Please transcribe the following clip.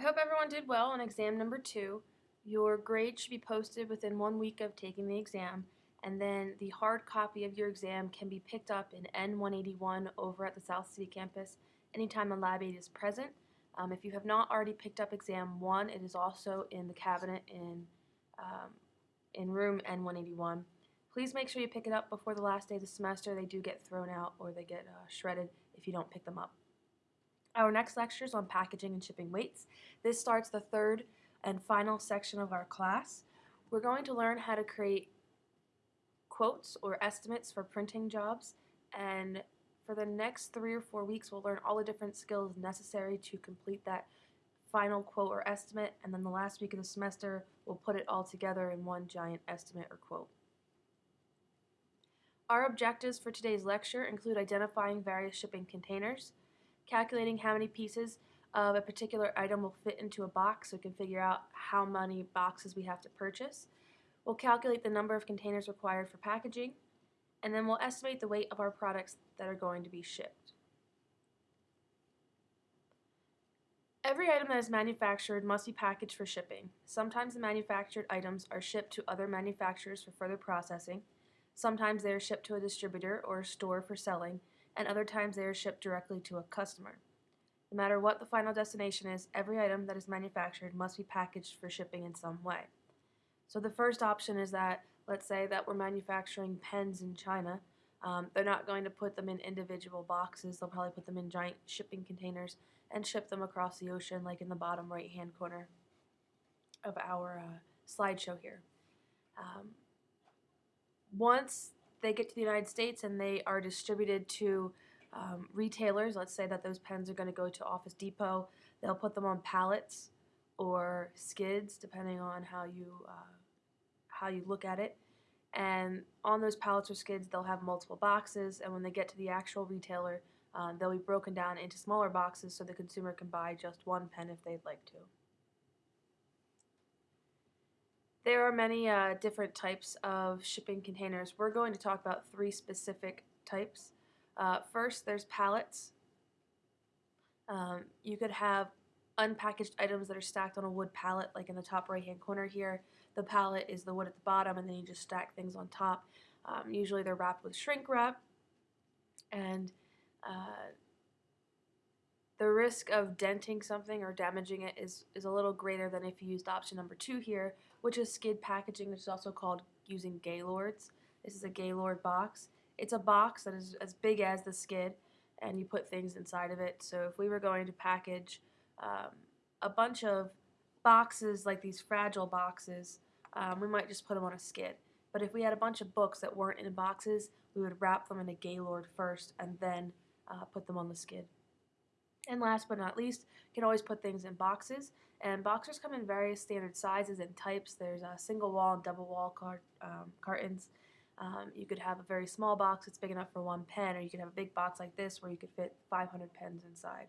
I hope everyone did well on exam number two. Your grade should be posted within one week of taking the exam, and then the hard copy of your exam can be picked up in N181 over at the South City campus anytime a lab aide is present. Um, if you have not already picked up exam one, it is also in the cabinet in, um, in room N181. Please make sure you pick it up before the last day of the semester. They do get thrown out or they get uh, shredded if you don't pick them up. Our next lecture is on packaging and shipping weights. This starts the third and final section of our class. We're going to learn how to create quotes or estimates for printing jobs and for the next three or four weeks we'll learn all the different skills necessary to complete that final quote or estimate and then the last week of the semester we'll put it all together in one giant estimate or quote. Our objectives for today's lecture include identifying various shipping containers, calculating how many pieces of a particular item will fit into a box so we can figure out how many boxes we have to purchase. We'll calculate the number of containers required for packaging, and then we'll estimate the weight of our products that are going to be shipped. Every item that is manufactured must be packaged for shipping. Sometimes the manufactured items are shipped to other manufacturers for further processing, Sometimes they are shipped to a distributor or a store for selling, and other times they are shipped directly to a customer. No matter what the final destination is, every item that is manufactured must be packaged for shipping in some way. So the first option is that, let's say that we're manufacturing pens in China. Um, they're not going to put them in individual boxes. They'll probably put them in giant shipping containers and ship them across the ocean like in the bottom right hand corner of our uh, slideshow here. Um, once they get to the United States and they are distributed to um, retailers, let's say that those pens are going to go to Office Depot, they'll put them on pallets or skids, depending on how you uh, how you look at it. And on those pallets or skids, they'll have multiple boxes, and when they get to the actual retailer, um, they'll be broken down into smaller boxes so the consumer can buy just one pen if they'd like to. There are many uh, different types of shipping containers. We're going to talk about three specific types. Uh, first, there's pallets. Um, you could have unpackaged items that are stacked on a wood pallet, like in the top right hand corner here. The pallet is the wood at the bottom, and then you just stack things on top. Um, usually they're wrapped with shrink wrap, and uh, the risk of denting something or damaging it is, is a little greater than if you used option number two here, which is skid packaging, which is also called using Gaylords. This is a Gaylord box. It's a box that is as big as the skid, and you put things inside of it. So if we were going to package um, a bunch of boxes, like these fragile boxes, um, we might just put them on a skid. But if we had a bunch of books that weren't in boxes, we would wrap them in a Gaylord first and then uh, put them on the skid. And last but not least, you can always put things in boxes. And boxers come in various standard sizes and types. There's a single wall and double wall cart, um, cartons. Um, you could have a very small box that's big enough for one pen, or you could have a big box like this where you could fit 500 pens inside.